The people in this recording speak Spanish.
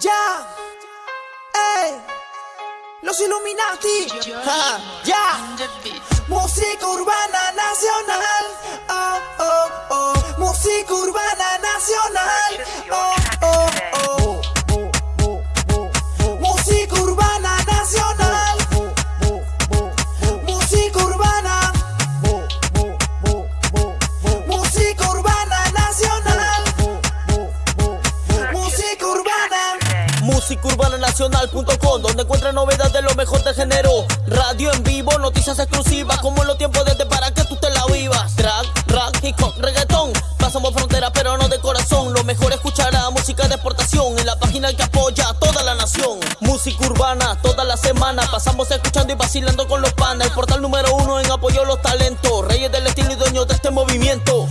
Ya, ey, los Illuminati, ja, ya, musicurbananacional.com donde encuentra novedades de lo mejor de género. Radio en vivo, noticias exclusivas, como en los tiempos desde para que tú te la vivas. Drag, rap, hip hop, reggaetón. Pasamos frontera, pero no de corazón. Lo mejor escuchará música de exportación en la página que apoya a toda la nación. Música urbana, toda la semana. Pasamos escuchando y vacilando con los panas. El portal número uno en apoyo a los talentos. Reyes del estilo y dueños de este movimiento.